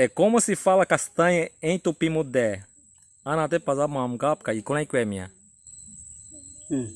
É como se fala castanha em Tupimudé. Ah, Ana até passar uma mgapka e como é que é minha? Hmm.